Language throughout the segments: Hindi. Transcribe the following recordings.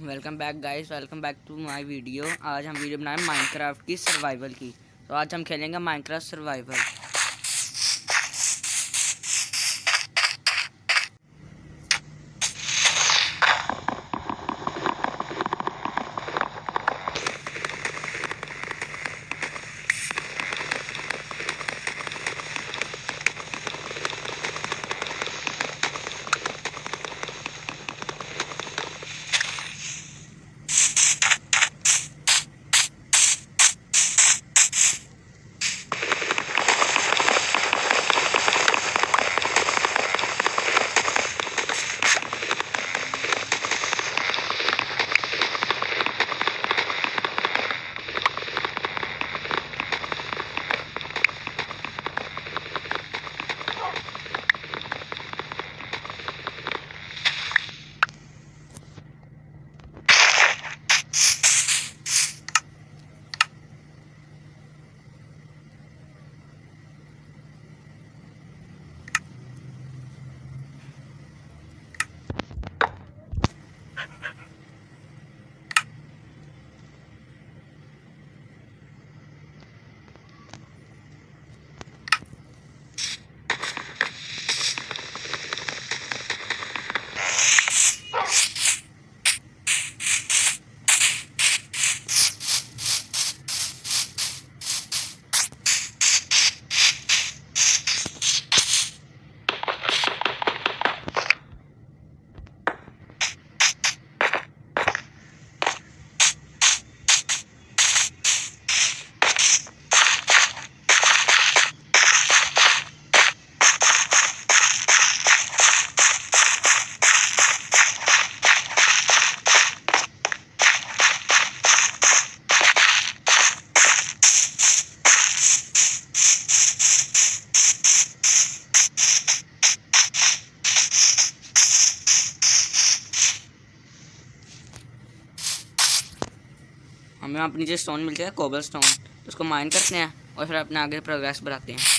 Welcome back guys welcome back to my video आज हम वीडियो बनाए माइनक्राफ्ट की सर्वाइवल की। तो आज हम खेलेंगे माइनक्राफ्ट सर्वाइवल हमें अपनी जो स्टोन मिलती है कोबल स्टोन तो उसको माइन करते हैं और फिर अपने आगे प्रोग्रेस बढ़ाते हैं।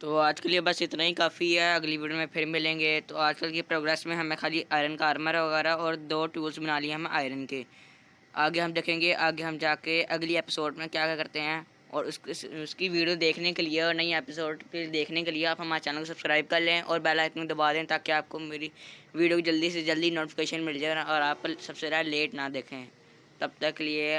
तो आज के लिए बस इतना ही काफ़ी है। अगली वीडियो में फिर मिलेंगे। तो आजकल की प्रोग्रेस में हमें खाली आयरन का आर्मर वगैरह और दो टूल्स बना लिए हम आयरन के। आगे हम देखेंगे आगे हम जाके अगली एपिसोड में क्या क्या करते हैं। और उस, उसकी वीडियो देखने के लिए और नई एपिसोड के देखने के लिए आप हमारे चैनल को सब्सक्राइब कर लें और बेल आइकन दबा दें ताकि आपको मेरी वीडियो जल्दी से जल्दी नोटिफिकेशन मिल जाए और आप सबसे ज़्यादा लेट ना देखें। तब तक लिए